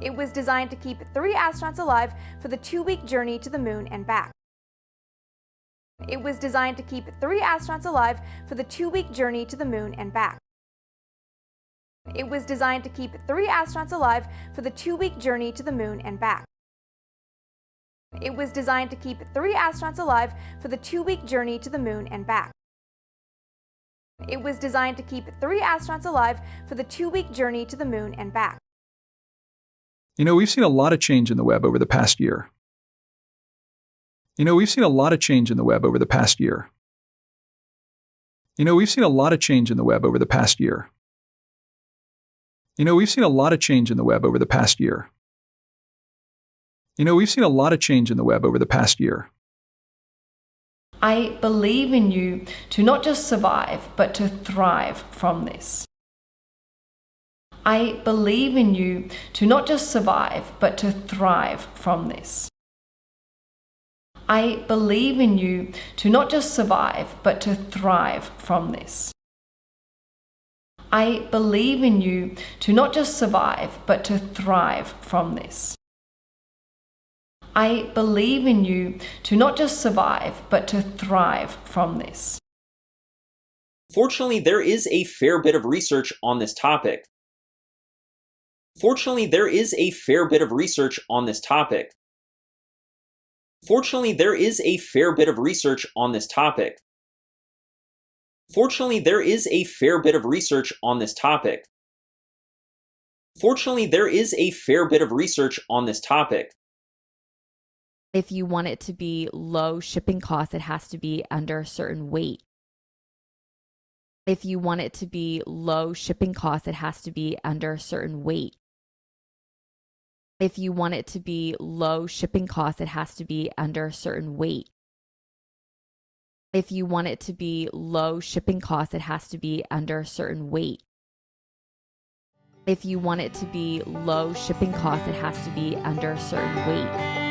It was designed to keep three astronauts alive for the two-week journey to the moon and back. It was designed to keep three astronauts alive for the two-week journey to the moon and back. It was designed to keep three astronauts alive for the two-week journey to the moon and back. It was designed to keep three astronauts alive for the two-week journey to the moon and back. It was designed to keep three astronauts alive for the two-week journey to the moon and back. You know, we've seen a lot of change in the web over the past year. You know, we've seen a lot of change in the web over the past year. You know, we've seen a lot of change in the web over the past year. You know, we've seen a lot of change in the web over the past year. You know, we've seen a lot of change in the web over the past year. I believe in you to not just survive, but to thrive from this. I believe in you to not just survive, but to thrive from this. I believe in you to not just survive, but to thrive from this. I believe in you to not just survive, but to thrive from this. I believe in you to not just survive, but to thrive from this. Fortunately, there is a fair bit of research on this topic. Fortunately, there is a fair bit of research on this topic. Fortunately, there is a fair bit of research on this topic. Fortunately, there is a fair bit of research on this topic. Fortunately, there is a fair bit of research on this topic. If you want it to be low shipping costs, it has to be under a certain weight. If you want it to be low shipping costs, it has to be under a certain weight. If you want it to be low shipping costs, it has to be under a certain weight. If you want it to be low shipping costs, it has to be under a certain weight. If you want it to be low shipping costs, it has to be under a certain weight.